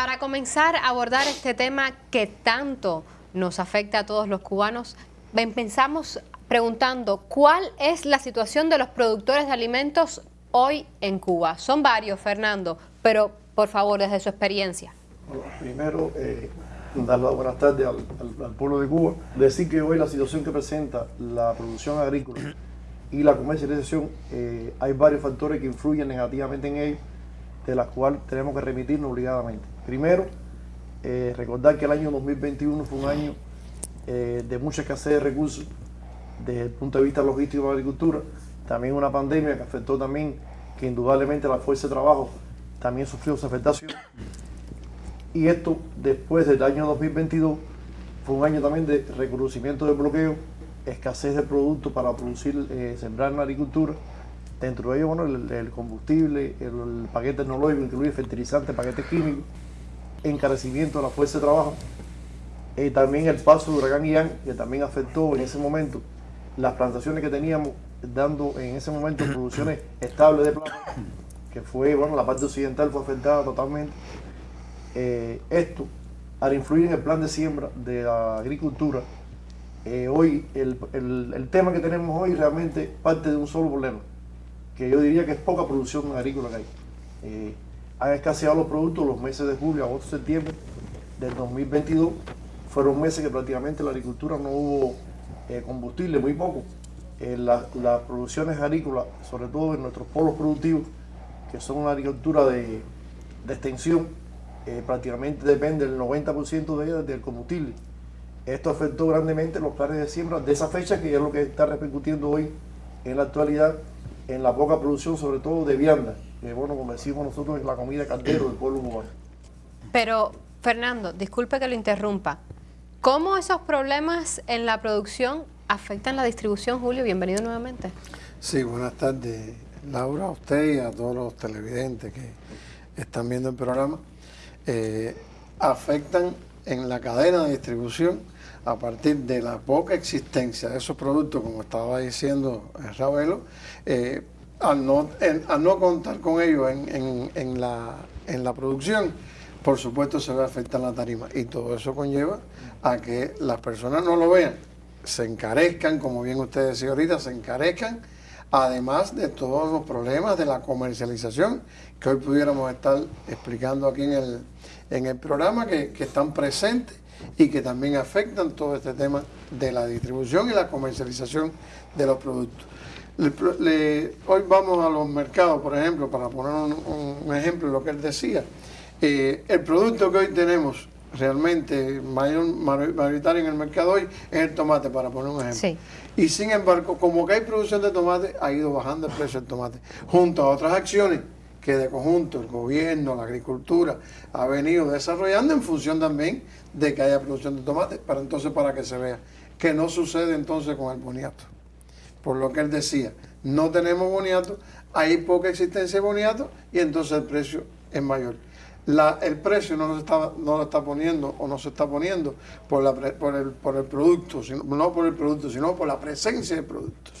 Para comenzar a abordar este tema que tanto nos afecta a todos los cubanos, pensamos preguntando cuál es la situación de los productores de alimentos hoy en Cuba. Son varios, Fernando, pero por favor, desde su experiencia. primero, eh, dar las buenas tardes al, pueblo de Cuba. Decir que hoy la situación que presenta la producción agrícola y la comercialización, eh, hay varios factores que influyen negativamente en ello, de las cuales tenemos que remitirnos obligadamente. Primero, eh, recordar que el año 2021 fue un año eh, de mucha escasez de recursos desde el punto de vista logístico de la agricultura, también una pandemia que afectó también, que indudablemente la fuerza de trabajo también sufrió su afectación. Y esto después del año 2022 fue un año también de reconocimiento del bloqueo, escasez de productos para producir, eh, sembrar en la agricultura. Dentro de ello, bueno, el, combustible, el, paquete tecnológico, incluye fertilizantes, paquetes químicos, encarecimiento de la fuerza de trabajo. y eh, también el paso de huracán Ian, que también afectó en ese momento las plantaciones que teníamos, dando en ese momento producciones estables de plata, que fue, bueno, la parte occidental fue afectada totalmente eh, esto, al influir en el plan de siembra de la agricultura, eh, hoy el, tema que tenemos hoy realmente parte de un solo problema, que yo diría que es poca producción agrícola que hay. Eh, han escaseado los productos los meses de julio, agosto, septiembre del 2022. Fueron meses que prácticamente la agricultura no hubo combustible, muy poco. las producciones agrícolas, sobre todo en nuestros polos productivos, que son una agricultura de extensión, eh, prácticamente depende el 90% de ella del combustible. Esto afectó grandemente los planes de siembra de esa fecha, que es lo que está repercutiendo hoy en la actualidad en la poca producción, sobre todo de vianda, que bueno, como decimos nosotros, es la comida caldero del pueblo cubano. Pero, Fernando, disculpe que lo interrumpa. ¿Cómo esos problemas en la producción afectan la distribución, Julio? Bienvenido nuevamente. Sí, buenas tardes, Laura, a usted y a todos los televidentes que están viendo el programa. Eh, afectan en la cadena de distribución a partir de la poca existencia de esos productos, como estaba diciendo Ravelo, eh, al, no, no contar con ellos en, la, en la producción, por supuesto se ve afectar la tarima. Y todo eso conlleva a que las personas no lo vean, se encarezcan, como bien usted decía ahorita, se encarezcan, además de todos los problemas de la comercialización que hoy pudiéramos estar explicando aquí en el, en el programa que, están presentes y que también afectan todo este tema de la distribución y la comercialización de los productos. hoy vamos a los mercados, por ejemplo, para poner un, ejemplo de lo que él decía. Eh, el producto que hoy tenemos realmente mayor, mayoritario en el mercado hoy es el tomate, para poner un ejemplo. Y sin embargo, como que hay producción de tomate, ha ido bajando el precio del tomate, junto a otras acciones que de conjunto el gobierno, la agricultura ha venido desarrollando en función también de que haya producción de tomate, para entonces para que se vea que no sucede entonces con el boniato. Por lo que él decía, no tenemos boniato, hay poca existencia de boniato y entonces el precio es mayor. La, el precio no, está, no lo está poniendo o no se está poniendo por, la, por, el, por el producto, sino, no por el producto, sino por la presencia de productos.